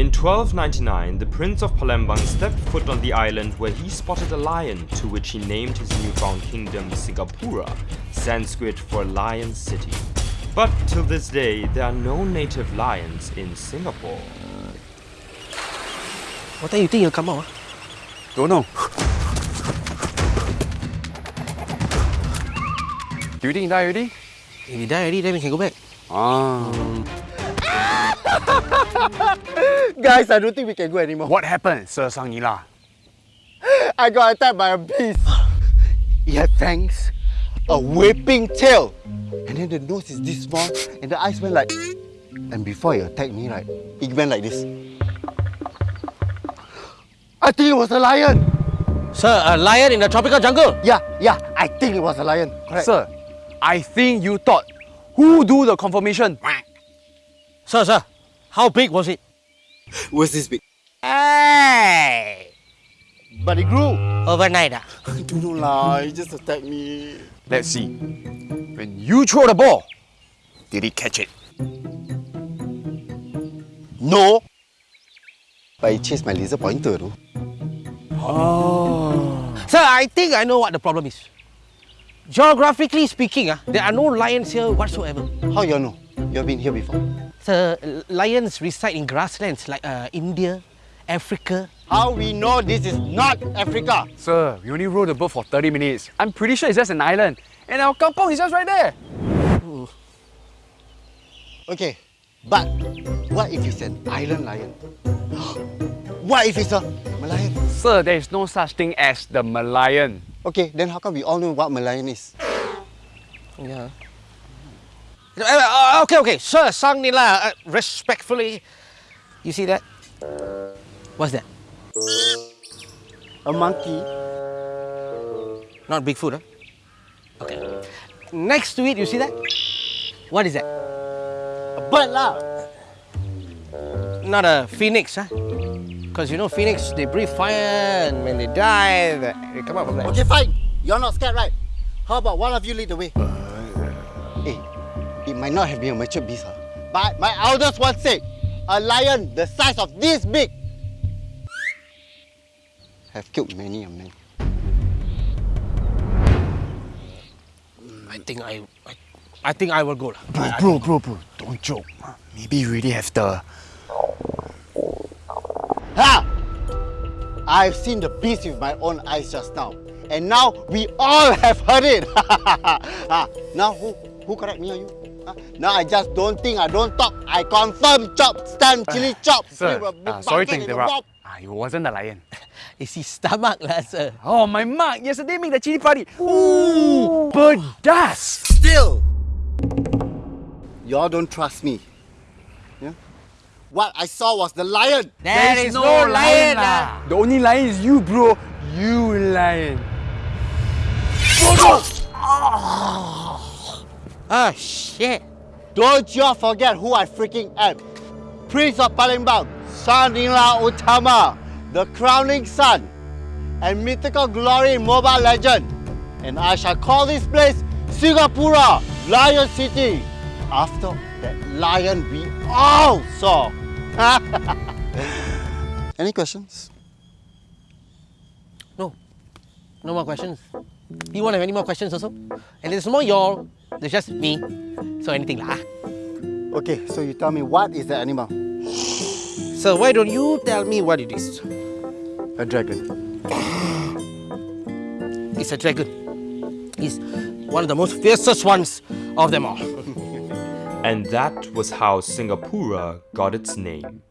In 1299, the Prince of Palembang stepped foot on the island where he spotted a lion to which he named his newfound kingdom Singapura, Sanskrit for Lion City. But till this day, there are no native lions in Singapore. What time you think you'll come out? Don't know. Do you think he died already? If you die already, then we can go back. Ah. Guys, I don't think we can go anymore. What happened, Sir Sang Nila? I got attacked by a beast. It had fangs, a whipping tail, and then the nose is this small, and the eyes went like. And before it attacked me, right, it went like this. I think it was a lion. Sir, a lion in the tropical jungle. Yeah, yeah, I think it was a lion. Correct. Sir, I think you thought who do the confirmation? Sir, sir, how big was it? was this big? Hey! But it grew. Overnight, ah. Don't lah. It just attacked me. Let's see. When you throw the ball, did it catch it? No. But it chased my laser pointer though. Sir, I think I know what the problem is. Geographically speaking, ah, there are no lions here whatsoever. How you know? You've been here before. Sir, lions reside in grasslands like uh, India, Africa. How we know this is not Africa? Sir, we only rode the boat for 30 minutes. I'm pretty sure it's just an island. And our kampong is just right there. Okay, but what if it's an island lion? what if it's a Merlion? Sir, there is no such thing as the Merlion. Okay, then how come we all know what Merlion is? Yeah. Uh, uh, okay, okay. Sir, Sang Nila, uh, respectfully, you see that? What's that? A monkey. Not Bigfoot, huh? Okay. Next to it, you see that? What is that? A bird lah. Not a phoenix, huh? Because you know, phoenix, they breathe fire and when they die, they they come out from there. Okay, fine. You're not scared, right? How about one of you lead the way? hey, it might not have been a mature beast, huh? but my elders once said, a lion the size of this big have killed many a man. I think I, I, I think I will go. lah. Bro, bro, bro, bro, don't joke. Maybe you really have the... Ha! I've seen the beast with my own eyes just now. And now we all have heard it. now who who correct me or you? Ah, now I just don't think I don't talk. I confirm chop, stand, chili chop. Sir, With a big uh, sorry to bucket in the interrupt. bob. Ah, it wasn't the lion. It's his stomach, lah, sir. Oh, my mug yesterday made the chili party. Ooh, pedas. Still, y'all don't trust me. Yeah? What I saw was the lion. There is no lion, lah. The only lion is you, bro. You lion. Ah, shit. Don't you forget who I freaking am. Prince of Palembang, Sang Nila Utama, the crowning sun, and mythical glory Mobile Legend. And I shall call this place Singapura, Lion City, after that lion we all saw. Any questions? No. No more questions. You won't have any more questions also? And there's more y'all. There's just me. So anything lah. ah. Okay, so you tell me what is the animal? So why don't you tell me what it is? A dragon. It's a dragon. It's one of the most fiercest ones of them all. And that was how Singapura got its name.